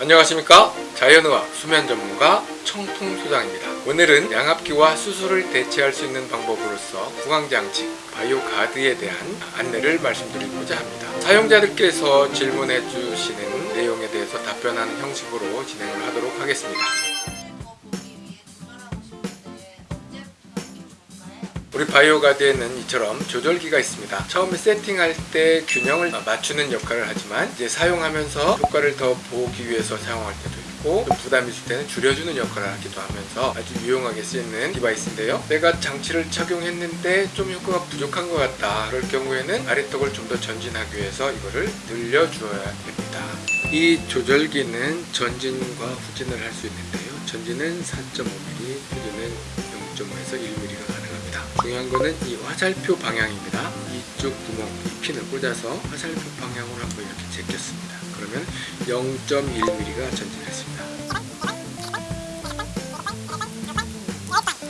안녕하십니까? 자연의학 수면 전문가 청풍소장입니다. 오늘은 양압기와 수술을 대체할 수 있는 방법으로서 구강장치 바이오 가드에 대한 안내를 말씀드리고자 합니다. 사용자들께서 질문해 주시는 내용에 대해서 답변하는 형식으로 진행을 하도록 하겠습니다 우리 바이오 가드에는 이처럼 조절기가 있습니다. 처음에 세팅할 때 균형을 맞추는 역할을 하지만 이제 사용하면서 효과를 더 보기 위해서 사용할 때도 있고 좀 부담이 있을 때는 줄여주는 역할을 하기도 하면서 아주 유용하게 쓰이는 device인데요. 내가 장치를 착용했는데 좀 효과가 부족한 것 같다. 그럴 경우에는 아래턱을 좀 더 전진하기 위해서 이거를 늘려주어야 됩니다. 이 조절기는 전진과 후진을 할 수 있는데요. 전진은 4.5mm, 후진은 0.5에서 1mm가 가능합니다. 중요한 거는 이 화살표 방향입니다. 이쪽 구멍, 이 핀을 꽂아서 화살표 방향으로 한번 이렇게 제꼈습니다. 그러면 0.1mm가 전진했습니다.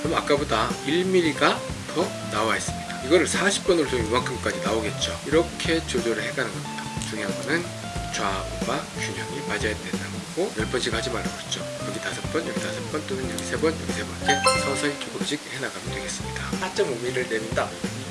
그럼 아까보다 1mm가 더 나와 있습니다. 이거를 40번을 좀 이만큼까지 나오겠죠. 이렇게 조절을 해가는 겁니다. 중요한 거는 좌우가 균형이 맞아야 된다는 거고 10번씩 하지 말라고 그랬죠. 여기 5번, 여기 5번 또는 여기 3번, 여기 3번 이렇게 서서히 조금씩 해나가면 되겠습니다. 4.5mm를 내린다.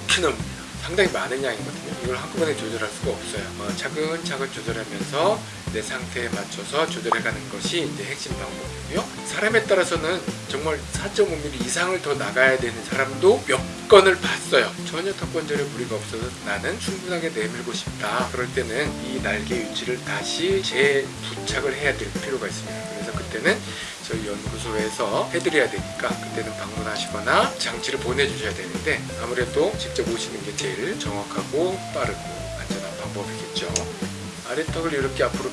이렇게 넓습니다. 상당히 많은 양이거든요. 이걸 한꺼번에 조절할 수가 없어요. 어, 차근차근 조절하면서 내 상태에 맞춰서 조절해가는 것이 이제 핵심 방법이고요. 사람에 따라서는 정말 4.5mm 이상을 더 나가야 되는 사람도 몇 건을 봤어요. 전혀 턱관절에 무리가 없어서 나는 충분하게 내밀고 싶다. 그럴 때는 이 날개 위치를 다시 재부착을 해야 될 필요가 있습니다. 그래서 그때는 저희 연구소에서 해드려야 되니까 그때는 방문하시거나 장치를 보내주셔야 되는데 아무래도 직접 오시는 게 제일 정확하고 빠르고 안전한 방법이겠죠. 아래턱을 이렇게 앞으로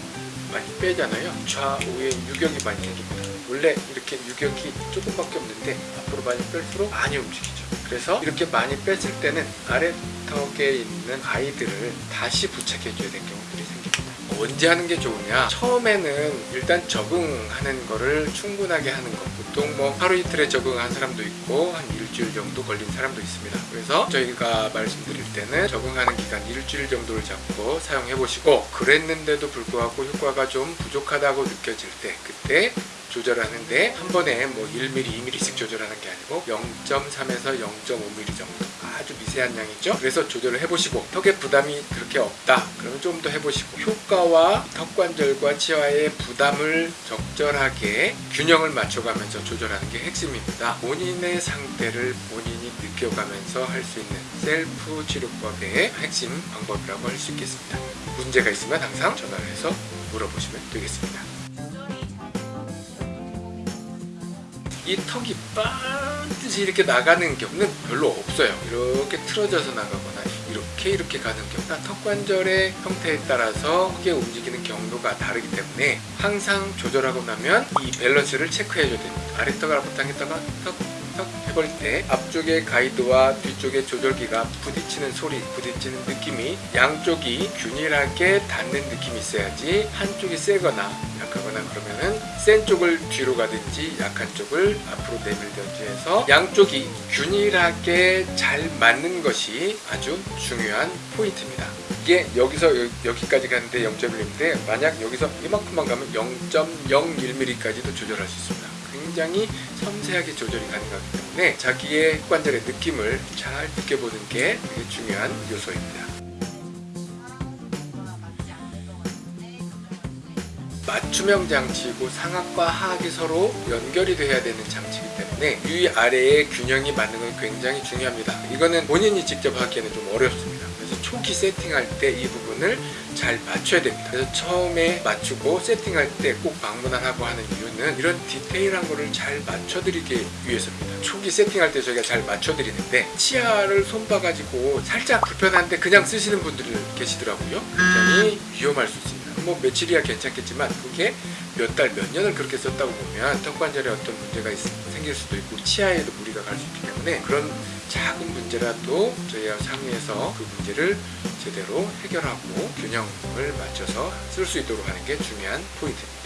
많이 빼잖아요. 좌우에 유격이 많이 생깁니다. 원래 이렇게 유격이 조금밖에 없는데 앞으로 많이 뺄수록 많이 움직이죠. 그래서 이렇게 많이 뺐을 때는 아래턱에 있는 아이들을 다시 부착해 줘야 되는 경우들이 생깁니다. 언제 하는 게 좋으냐? 처음에는 일단 적응하는 거를 충분하게 하는 것. 보통 뭐 하루 이틀에 적응한 사람도 있고 한 일주일 정도 걸린 사람도 있습니다. 그래서 저희가 말씀드릴 때는 적응하는 기간 일주일 정도를 잡고 사용해 보시고 그랬는데도 불구하고 효과가 좀 부족하다고 느껴질 때 그때 조절하는데 한 번에 뭐 1mm, 2mm씩 조절하는 게 아니고 0.3에서 0.5mm 정도 아주 미세한 양이죠. 그래서 조절을 해보시고 턱에 부담이 그렇게 없다. 그러면 좀 더 해보시고 효과와 턱관절과 치아의 부담을 적절하게 균형을 맞춰가면서 조절하는 게 핵심입니다. 본인의 상태를 본인이 느껴가면서 할 수 있는 셀프 치료법의 핵심 방법이라고 할 수 있겠습니다. 문제가 있으면 항상 전화를 해서 물어보시면 되겠습니다. 이 턱이 반드시 이렇게 나가는 경우는 별로 없어요. 이렇게 틀어져서 나가거나 이렇게 이렇게 가는 경우 턱 관절의 형태에 따라서 크게 움직이는 경로가 다르기 때문에 항상 조절하고 나면 이 밸런스를 체크해 줘야 됩니다. 아래턱을 앞당겼다가 턱, 턱 해볼 때 앞쪽의 가이드와 뒤쪽의 조절기가 부딪히는 소리, 부딪히는 느낌이 양쪽이 균일하게 닿는 느낌이 있어야지 한쪽이 세거나 약하거나 그러면은 센 쪽을 뒤로 가든지 약한 쪽을 앞으로 내밀든지 해서 양쪽이 균일하게 잘 맞는 것이 아주 중요한 포인트입니다. 이게 여기서 여 기까지 가는데 0.1인데 만약 여기서 이만큼만 가면 0.01mm까지도 조절할 수 있습니다. 굉장히 섬세하게 조절이 가능하기 때문에 자기의 관절의 느낌을 잘 느껴보는 게 되게 중요한 요소입니다. 맞춤형 장치이고 상악과 하악이 서로 연결이 돼야 되는 장치이기 때문에 위 아래의 균형이 맞는 건 굉장히 중요합니다. 이거는 본인이 직접 하기에는 좀 어렵습니다. 그래서 초기 세팅할 때 이 부분을 잘 맞춰야 됩니다. 그래서 처음에 맞추고 세팅할 때 꼭 방문하라고 하는 이유는 이런 디테일한 거를 잘 맞춰드리기 위해서입니다. 초기 세팅할 때 저희가 잘 맞춰드리는데 치아를 손봐가지고 살짝 불편한데 그냥 쓰시는 분들이 계시더라고요. 굉장히 위험할 수 있습니다. 뭐 며칠이야 괜찮겠지만 그게 몇 달, 몇 년을 그렇게 썼다고 보면 턱관절에 어떤 문제가 있, 생길 수도 있고 치아에도 무리가 갈 수 있기 때문에 그런 작은 문제라도 저희와 상의해서 그 문제를 제대로 해결하고 균형을 맞춰서 쓸 수 있도록 하는 게 중요한 포인트입니다.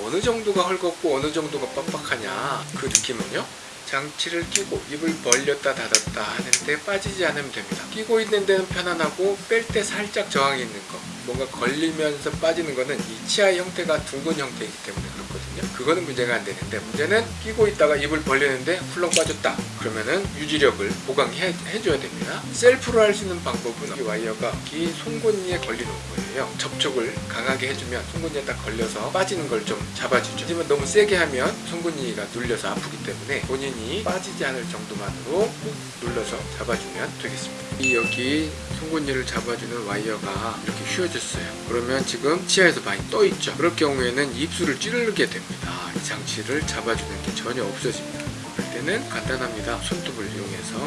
어느 정도가 헐겁고 어느 정도가 빡빡하냐 그 느낌은요 장치를 끼고 입을 벌렸다 닫았다 하는데 빠지지 않으면 됩니다. 끼고 있는 데는 편안하고 뺄 때 살짝 저항이 있는 거. 뭔가 걸리면서 빠지는 거는 이 치아의 형태가 둥근 형태이기 때문에 그렇거든요. 그거는 문제가 안 되는데 문제는 끼고 있다가 입을 벌리는데 훌렁 빠졌다. 그러면은 유지력을 보강해 해줘야 됩니다. 셀프로 할 수 있는 방법은 이 와이어가 이 송곳니에 걸리는 거예요. 접촉을 강하게 해주면 송곳니에 딱 걸려서 빠지는 걸 좀 잡아주죠. 하지만 너무 세게 하면 송곳니가 눌려서 아프기 때문에 본인이 빠지지 않을 정도만으로 꾹 눌러서 잡아주면 되겠습니다. 이 여기 송곳니를 잡아주는 와이어가 이렇게 휘어졌어요. 그러면 지금 치아에서 많이 떠 있죠. 그럴 경우에는 입술을 찌르게 됩니다. 이 장치를 잡아주는 게 전혀 없어집니다. 그럴 때는 간단합니다. 손톱을 이용해서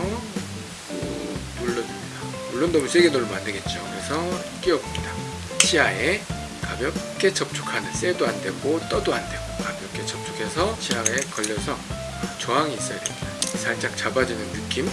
꾹 눌러줍니다. 물론 너무 세게 누르면 안 되겠죠. 그래서 끼워봅니다. 치아에 가볍게 접촉하는 쎄도 안 되고 떠도 안 되고 가볍게 접촉해서 치아에 걸려서 저항이 있어야 됩니다. 살짝 잡아주는 느낌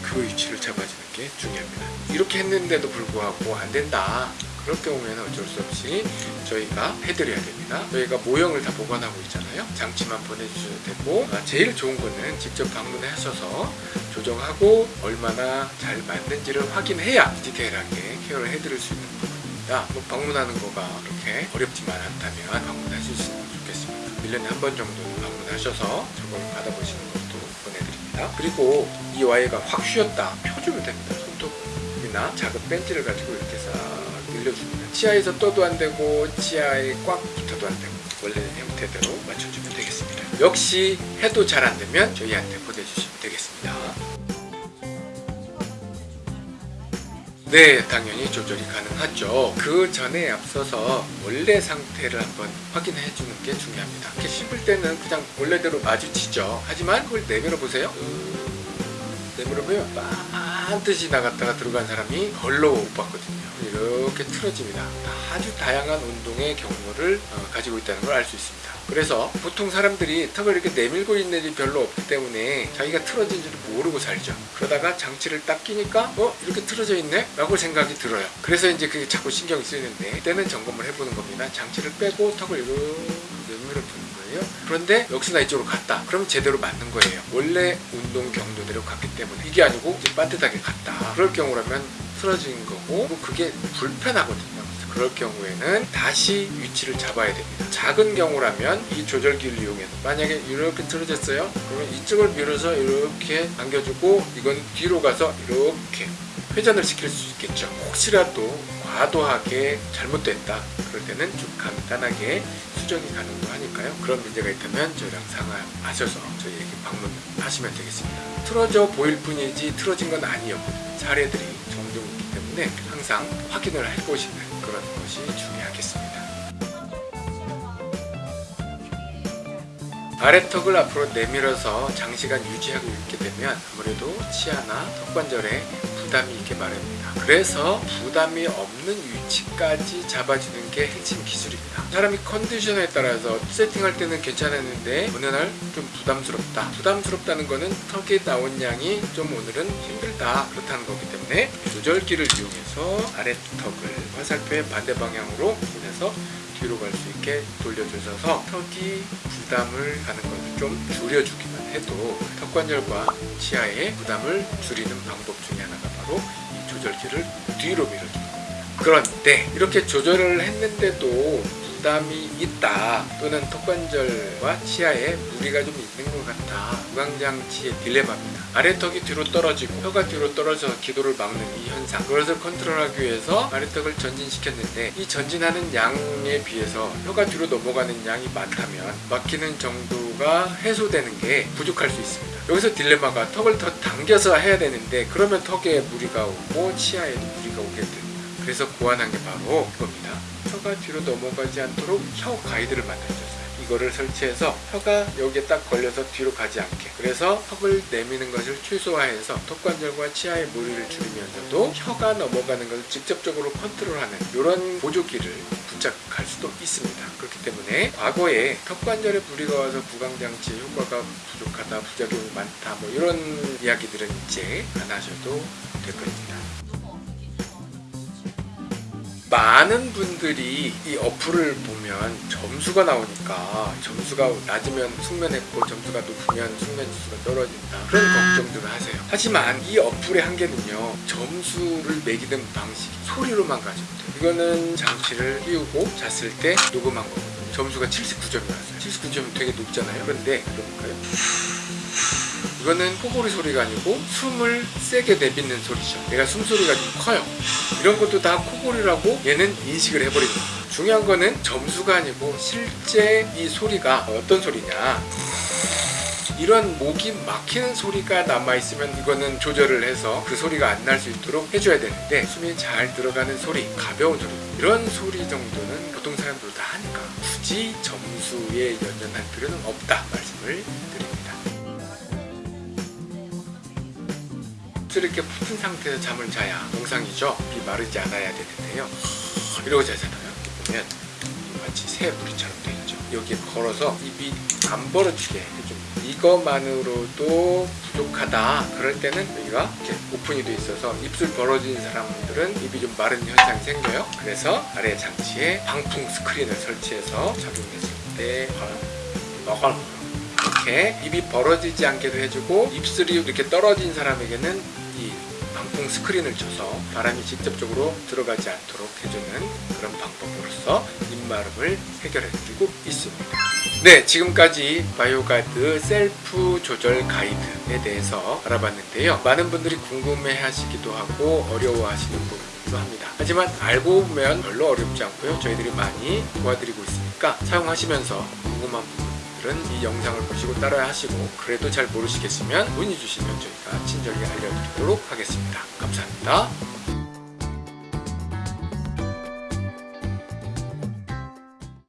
그 위치를 잡아주는 게 중요합니다. 이렇게 했는데도 불구하고 안 된다. 그럴 경우에는 어쩔 수 없이 저희가 해드려야 됩니다. 저희가 모형을 다 보관하고 있잖아요. 장치만 보내주셔도 되고 아, 제일 좋은 거는 직접 방문하셔서 조정하고 얼마나 잘 맞는지를 확인해야 디테일하게 케어를 해드릴 수 있는 부 분입니다. 뭐 방문하는 거가 그렇게 어렵지만 않다면 있으면 좋겠습니다. 1년에 한 번 정도는 방문하셔서 저걸 받아보시는 것도 보내드립니다. 그리고 이 와이어가 확 휘었다 펴주면 됩니다. 손톱이나 작은 벤치를 가지고 이렇게 싹 늘려줍니다. 치아에서 떠도 안 되고 치아에 꽉 붙어도 안 되고 원래 형태대로 맞춰주면 되겠습니다. 역시 해도 잘 안 되면 저희한테 보내주시면 되겠습니다. 네, 당연히 조절이 가능하죠. 그 전에 앞서서 원래 상태를 한번 확인해 주는 게 중요합니다. 이렇게 씹을 때는 그냥 원래대로 마주치죠. 하지만 그걸 내밀어 보세요. 내밀어 보면 반드시 나갔다가 들어간 사람이 별로 못 봤거든요. 이렇게 틀어집니다. 아주 다양한 운동의 경로를 어, 가지고 있다는 걸 알 수 있습니다. 그래서 보통 사람들이 턱을 이렇게 내밀고 있는 일이 별로 없기 때문에 자기가 틀어진 줄 모르고 살죠. 그러다가 장치를 딱 끼니까 어? 이렇게 틀어져 있네? 라고 생각이 들어요. 그래서 이제 그게 자꾸 신경이 쓰이는데 그때는 점검을 해보는 겁니다. 장치를 빼고 턱을 이렇게 내밀어 두는 거예요. 그런데 역시나 이쪽으로 갔다. 그럼 제대로 맞는 거예요. 원래 운동 경로대로 갔기 때문에 이게 아니고 이제 빠듯하게 갔다. 그럴 경우라면 틀어진 거고 뭐 그게 불편하거든요. 그럴 경우에는 다시 위치를 잡아야 됩니다. 작은 경우라면 이 조절기를 이용해서 만약에 이렇게 틀어졌어요. 그러면 이쪽을 밀어서 이렇게 당겨주고 이건 뒤로 가서 이렇게 회전을 시킬 수 있겠죠. 혹시라도 과도하게 잘못됐다. 그럴 때는 좀 간단하게 수정이 가능도 하니까요. 그런 문제가 있다면 저희랑 상의하셔서 저희에게 방문하시면 되겠습니다. 틀어져 보일 뿐이지 틀어진 건 아니었거든요. 사례들이 있기 때문에 항상 확인을 해보시는 그런 것이 중요하겠습니다. 아래턱을 앞으로 내밀어서 장시간 유지하고 있게 되면 아무래도 치아나 턱관절에 부담이 있게 마련입니다. 그래서 부담이 없는 위치까지 잡아주는 게 핵심 기술입니다. 사람이 컨디션에 따라서 세팅할 때는 괜찮았는데 어느 날 좀 부담스럽다. 부담스럽다는 거는 턱에 나온 양이 좀 오늘은 힘들다. 그렇다는 거기 때문에 조절기를 이용해서 아래턱을 화살표의 반대 방향으로 보내서 뒤로 갈 수 있게 돌려주셔서 턱이 부담을 가는 것을 좀 줄여주기만 해도 턱관절과 치아의 부담을 줄이는 방법 중에 하나가 이 조절기를 뒤로 밀어주는 겁니다. 그런데 이렇게 조절을 했는데도 부담이 있다. 또는 턱관절과 치아에 무리가 좀 있는 것 같다. 구강장치의 딜레마입니다. 아래턱이 뒤로 떨어지고 혀가 뒤로 떨어져서 기도를 막는 이 현상. 그것을 컨트롤하기 위해서 아래턱을 전진시켰는데 이 전진하는 양에 비해서 혀가 뒤로 넘어가는 양이 많다면 막히는 정도가 해소되는 게 부족할 수 있습니다. 여기서 딜레마가 턱을 더 당겨서 해야 되는데 그러면 턱에 무리가 오고 치아에도 무리가 오게 됩니다 그래서 고안한 게 바로 이겁니다 혀가 뒤로 넘어가지 않도록 혀 가이드를 만들어줬어요. 이거를 설치해서 혀가 여기에 딱 걸려서 뒤로 가지 않게 그래서 턱을 내미는 것을 최소화해서 턱관절과 치아의 무리를 줄이면서도 혀가 넘어가는 것을 직접적으로 컨트롤하는 이런 보조기를 부착할 수도 있습니다. 그렇기 때문에 과거에 턱관절에 무리가 와서 구강장치의 효과가 부족하다, 부작용이 많다 뭐 이런 이야기들은 이제 안 하셔도 될 겁니다. 많은 분들이 이 어플을 보면 점수가 나오니까 점수가 낮으면 숙면했고 점수가 높으면 숙면 지수가 떨어진다. 그런 걱정들을 하세요. 하지만 이 어플의 한계는요 점수를 매기는 방식이 소리로만 가지고 돼요. 이거는 장치를 끼우고 잤을 때 녹음한 거거든요 점수가 79점이었어요. 79점이 되게 높잖아요. 그런데 들어볼까요? 이거는 코골이 소리가 아니고 숨을 세게 내뱉는 소리죠. 얘가 숨소리가 좀 커요. 이런 것도 다 코골이라고 얘는 인식을 해버리는 거예요. 중요한 거는 점수가 아니고 실제 이 소리가 어떤 소리냐. 이런 목이 막히는 소리가 남아있으면 이거는 조절을 해서 그 소리가 안 날 수 있도록 해줘야 되는데 숨이 잘 들어가는 소리, 가벼운 소리 이런 소리 정도는 보통 사람들 다 하니까 굳이 점수에 연연할 필요는 없다 말씀을 드립니다. 이렇게 붙은 상태에서 잠을 자야 정상이죠. 입이 마르지 않아야 되는데요. 이러고 자잖아요. 보면 마치 새 무리처럼 되죠. 여기에 걸어서 입이 안 벌어지게 해줍니다. 이것만으로도 부족하다. 그럴 때는 여기가 이렇게 오픈이 돼 있어서 입술 벌어진 사람들은 입이 좀 마른 현상이 생겨요. 그래서 아래 장치에 방풍 스크린을 설치해서 작용했을 때 너걸 이렇게 입이 벌어지지 않게도 해주고 입술이 이렇게 떨어진 사람에게는 이 방풍 스크린을 쳐서 바람이 직접적으로 들어가지 않도록 해주는 그런 방법으로서 입마름을 해결해드리고 있습니다. 네, 지금까지 바이오가드 셀프 조절 가이드에 대해서 알아봤는데요. 많은 분들이 궁금해 하시기도 하고 어려워 하시는 부분이기도 합니다. 하지만 알고 보면 별로 어렵지 않고요. 저희들이 많이 도와드리고 있으니까 사용하시면서 궁금한 부 분 들은 이 영상을 보시고 따라 하시고 그래도 잘 모르시겠으면 문의 주시면 저희가 친절히 알려드리도록 하겠습니다. 감사합니다.